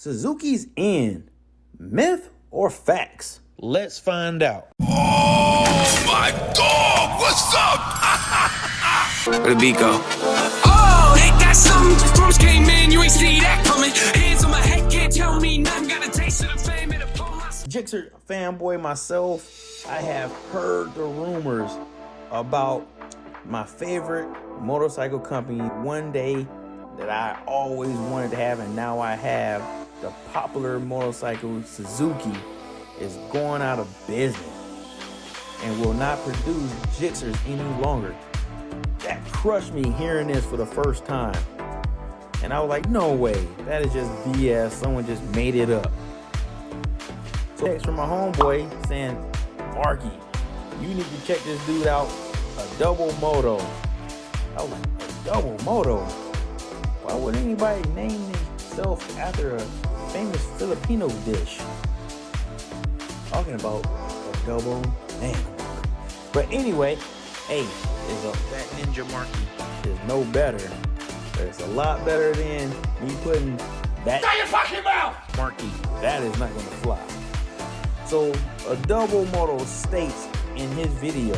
Suzuki's in. Myth or facts? Let's find out. Oh my dog, what's up? Where the beat go? Oh, ain't that something? Drums came in, you ain't see that coming. Hands on my head, can't tell me nothing. Got a taste of the fame and a Gixxer fanboy myself, I have heard the rumors about my favorite motorcycle company one day that I always wanted to have and now I have the popular motorcycle Suzuki is going out of business and will not produce Gixxers any longer. That crushed me hearing this for the first time. And I was like, no way, that is just BS. Someone just made it up. So text from my homeboy saying, Marky, you need to check this dude out, Adobo Moto. I was like, Adobo Moto? Why would anybody name themselves after a famous Filipino dish. Talking about Adobo man. But anyway, hey, is a that ninja marky is no better. But it's a lot better than me putting that Shut your fucking mouth! marky. That is not gonna fly. So a double moto states in his video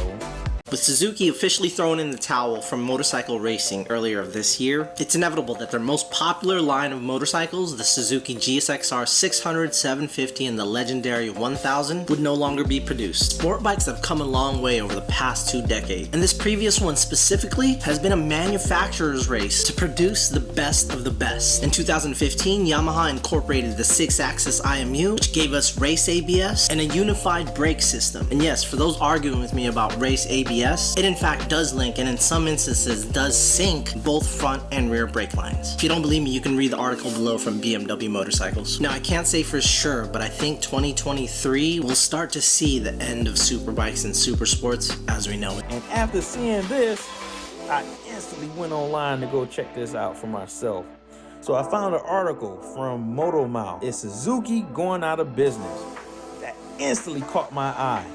with Suzuki officially throwing in the towel from motorcycle racing earlier this year, it's inevitable that their most popular line of motorcycles, the Suzuki GSXR 600, 750, and the legendary 1000, would no longer be produced. Sport bikes have come a long way over the past two decades, and this previous one specifically has been a manufacturer's race to produce the best of the best. In 2015, Yamaha incorporated the 6-axis IMU, which gave us race ABS and a unified brake system. And yes, for those arguing with me about race ABS, ABS, it in fact does link and in some instances does sync both front and rear brake lines. If you don't believe me, you can read the article below from BMW Motorcycles. Now I can't say for sure, but I think 2023 will start to see the end of superbikes and super sports as we know it. And after seeing this, I instantly went online to go check this out for myself. So I found an article from Motor Mouth. It's Suzuki going out of business. That instantly caught my eye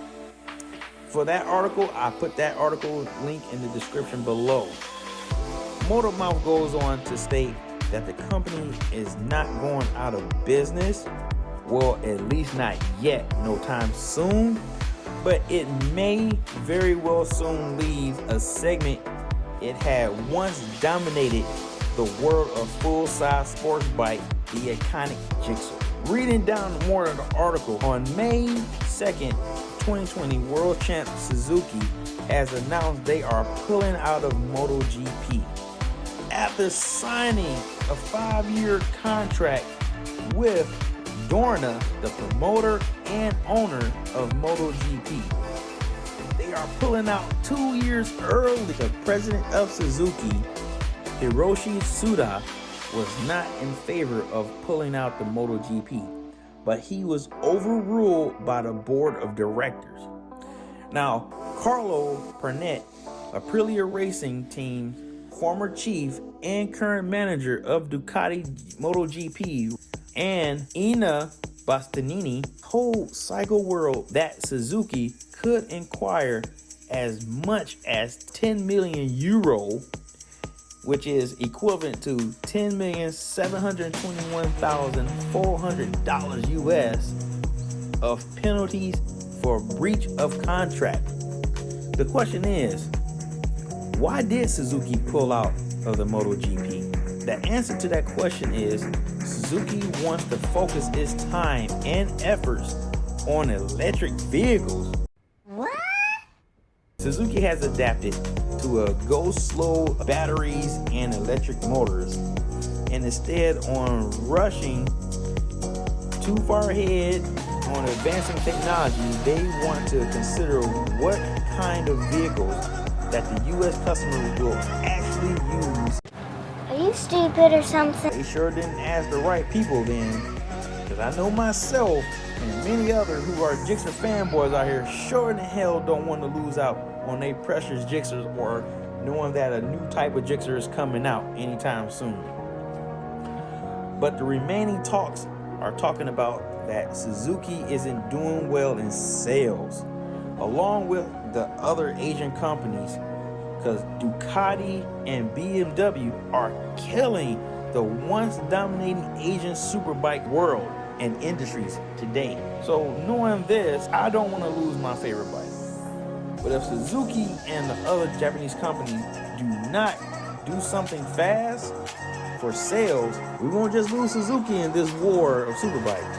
for that article, I put that article link in the description below. Motor Mouth goes on to state that the company is not going out of business. Well, at least not yet, no time soon. But it may very well soon leave a segment it had once dominated the world of full-size sports bike, the iconic Gixxer. Reading down more of the article, on May 2nd, 2020 world champ Suzuki has announced they are pulling out of MotoGP. After signing a five-year contract with Dorna, the promoter and owner of MotoGP. They are pulling out two years early. The president of Suzuki, Hiroshi Suda, was not in favor of pulling out the MotoGP but he was overruled by the board of directors. Now, Carlo Pernat, Aprilia Racing Team former chief and current manager of Ducati MotoGP, and Enea Bastianini told Cycle World that Suzuki could inquire as much as 10 million euro which is equivalent to $10,721,400 US of penalties for breach of contract. The question is, why did Suzuki pull out of the MotoGP? The answer to that question is Suzuki wants to focus its time and efforts on electric vehicles. Suzuki has adapted to a go slow batteries and electric motors and instead on rushing too far ahead on advancing technology they want to consider what kind of vehicles that the US customers will actually use. Are you stupid or something? They sure didn't ask the right people then because I know myself and many others who are Gixxer fanboys out here sure in the hell don't want to lose out on their precious Gixxers or knowing that a new type of Gixxer is coming out anytime soon. But the remaining talks are talking about that Suzuki isn't doing well in sales, along with the other Asian companies, because Ducati and BMW are killing the once dominating Asian superbike world and industries today. So knowing this, I don't want to lose my favorite bike. But if Suzuki and the other Japanese companies do not do something fast for sales, we won't just lose Suzuki in this war of superbikes.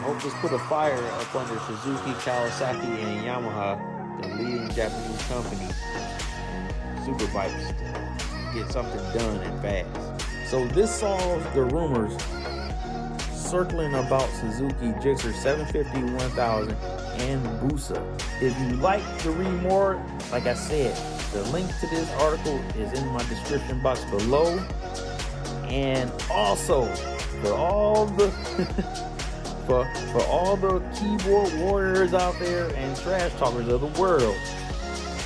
I hope this put a fire up under Suzuki, Kawasaki, and Yamaha, the leading Japanese companies, superbikes, to get something done and fast. So this solves the rumors circling about Suzuki Gixxer 750, 1000, and Busa. If you like to read more, like I said, the link to this article is in my description box below. And also, for all the for for all the keyboard warriors out there and trash talkers of the world,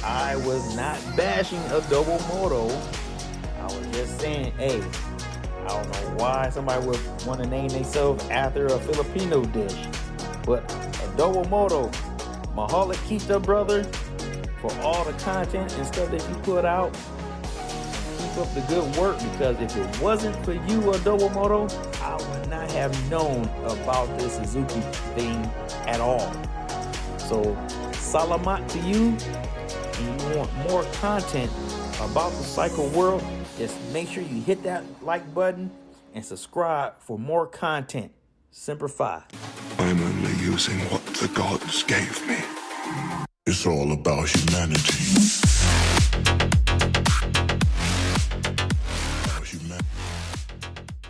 I was not bashing a double moto. I was just saying, hey, I don't know why somebody would want to name themselves after a Filipino dish, but Adobo Moto, Mahalo Kita brother, for all the content and stuff that you put out. Keep up the good work because if it wasn't for you, uh, Adobo I would not have known about this Suzuki thing at all. So, salamat to you. And you want more content about the cycle world, just make sure you hit that like button and subscribe for more content. Simplify. I'm only using what the gods gave me. It's all about humanity.